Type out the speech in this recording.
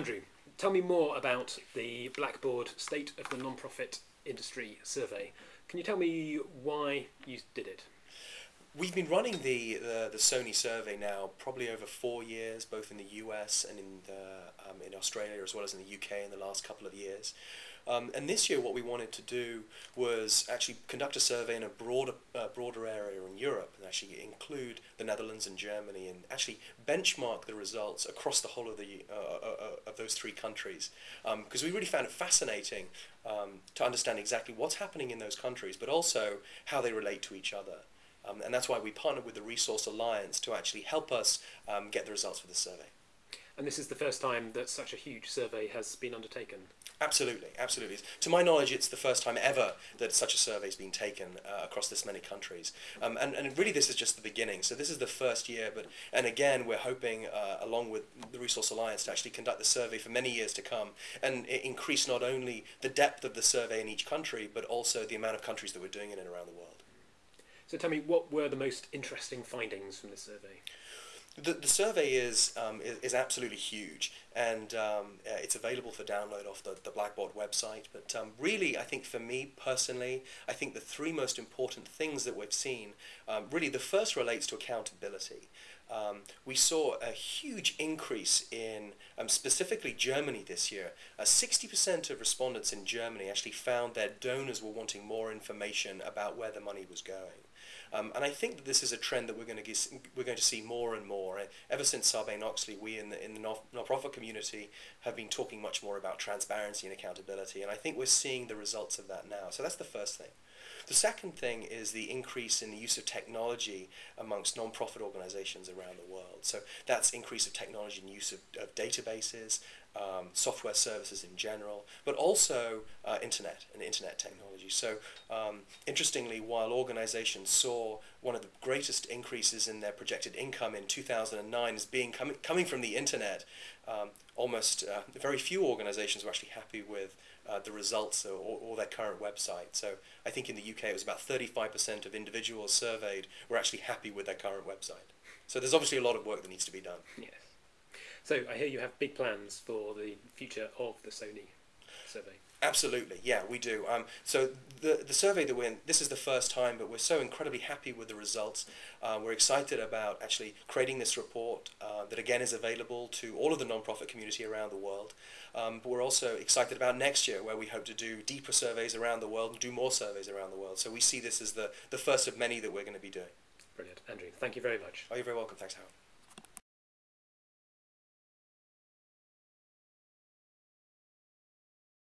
Andrew, tell me more about the Blackbaud State of the Nonprofit Industry Survey. Can you tell me why you did it? We've been running the, the, the SONI survey now probably over four years, both in the US and in the, um, in Australia as well as in the UK in the last couple of years. Um, and this year, what we wanted to do was actually conduct a survey in a broader, uh, broader area in Europe, and actually include the Netherlands and Germany, and actually benchmark the results across the whole of the uh, uh, uh of those three countries, because um, we really found it fascinating um, to understand exactly what's happening in those countries, but also how they relate to each other. Um, and that's why we partnered with the Resource Alliance to actually help us um, get the results for the survey. And this is the first time that such a huge survey has been undertaken? Absolutely, absolutely. To my knowledge, it's the first time ever that such a survey has been taken uh, across this many countries. Um, and, and really this is just the beginning. So this is the first year, but and again, we're hoping, uh, along with the Resource Alliance, to actually conduct the survey for many years to come and increase not only the depth of the survey in each country, but also the amount of countries that we're doing it in around the world. So tell me, what were the most interesting findings from this survey? The, the survey is, um, is, is, absolutely huge and um, uh, it's available for download off the, the Blackbaud website. But um, really, I think for me personally, I think the three most important things that we've seen, um, really the first relates to accountability. Um, we saw a huge increase in um, specifically Germany this year. 60% uh, of respondents in Germany actually found their donors were wanting more information about where the money was going. Um, and I think that this is a trend that we're going to get, we're going to see more and more. Ever since Sarbanes-Oxley, we in the in the non-profit community have been talking much more about transparency and accountability, and I think we're seeing the results of that now. So that's the first thing. The second thing is the increase in the use of technology amongst non-profit organizations around the world. So that's increase of technology and use of, of databases, um, software services in general, but also uh, internet and internet technology. So um, interestingly, while organizations saw one of the greatest increases in their projected income in 2009 as being com coming from the internet, um, almost uh, very few organizations were actually happy with uh, the results or, or, their current website. So I think in the UK it was about 35% of individuals surveyed were actually happy with their current website. So there's obviously a lot of work that needs to be done. Yes. So I hear you have big plans for the future of the SONI survey. Absolutely, yeah, we do. Um, so the the survey that we're in, this is the first time, but we're so incredibly happy with the results. Uh, we're excited about actually creating this report uh, that again is available to all of the nonprofit community around the world. Um, but we're also excited about next year, where we hope to do deeper surveys around the world and do more surveys around the world. So we see this as the the first of many that we're going to be doing. Brilliant, Andrew. Thank you very much. Oh, you're very welcome. Thanks, Howard.